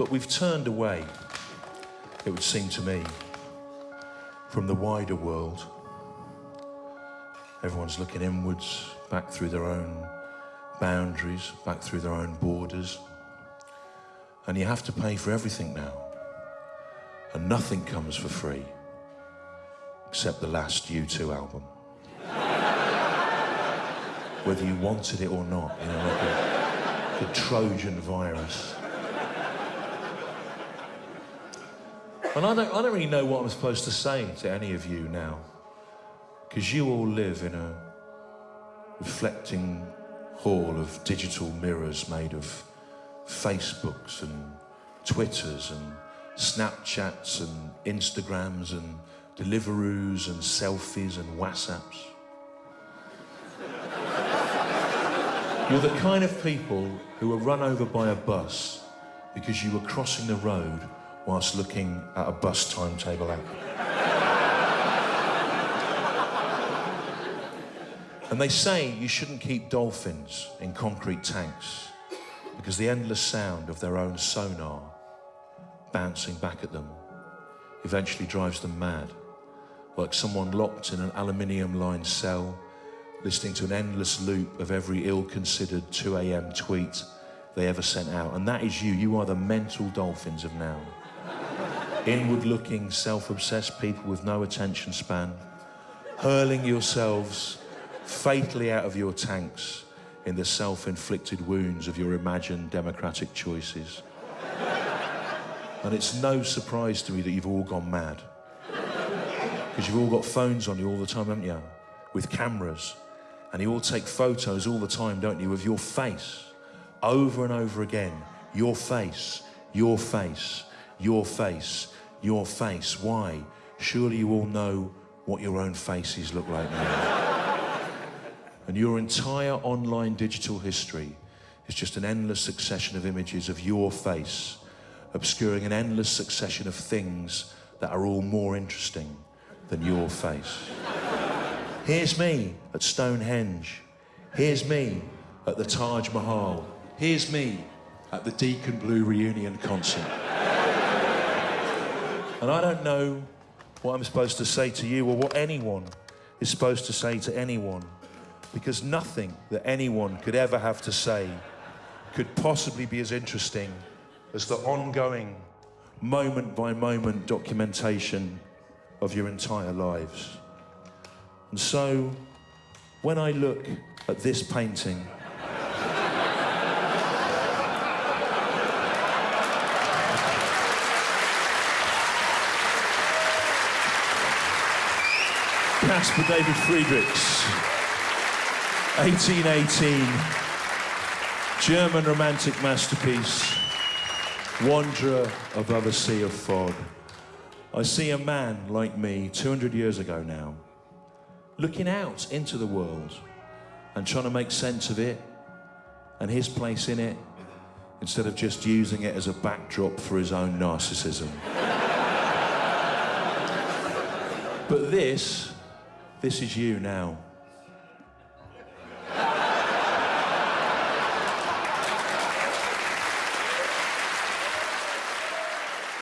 But we've turned away, it would seem to me, from the wider world. Everyone's looking inwards, back through their own boundaries, back through their own borders. And you have to pay for everything now. And nothing comes for free, except the last U2 album. Whether you wanted it or not, you know, like a, the Trojan virus. And I don't, I don't really know what I'm supposed to say to any of you now. Because you all live in a reflecting hall of digital mirrors made of Facebooks and Twitters and Snapchats and Instagrams and Deliveroos and selfies and WhatsApps. You're the kind of people who were run over by a bus because you were crossing the road whilst looking at a bus timetable app. and they say you shouldn't keep dolphins in concrete tanks because the endless sound of their own sonar bouncing back at them eventually drives them mad, like someone locked in an aluminium lined cell, listening to an endless loop of every ill considered 2 a.m. tweet they ever sent out. And that is you. You are the mental dolphins of now. Inward looking, self obsessed people with no attention span, hurling yourselves fatally out of your tanks in the self inflicted wounds of your imagined democratic choices. And it's no surprise to me that you've all gone mad. Because you've all got phones on you all the time, haven't you? With cameras. And you all take photos all the time, don't you, of your face. Over and over again. Your face, your face, your face, your face. Why? Surely you all know what your own faces look like now. and your entire online digital history is just an endless succession of images of your face, obscuring an endless succession of things that are all more interesting than your face. Here's me at Stonehenge. Here's me at the Taj Mahal. Here's me at the Deacon Blue reunion concert. And I don't know what I'm supposed to say to you or what anyone is supposed to say to anyone because nothing that anyone could ever have to say could possibly be as interesting as the ongoing moment by moment documentation of your entire lives. And so, when I look at this painting, Caspar David Friedrichs, 1818, German romantic masterpiece, Wanderer above a sea of fog. I see a man like me, 200 years ago now, looking out into the world and trying to make sense of it and his place in it instead of just using it as a backdrop for his own narcissism. but this this is you now.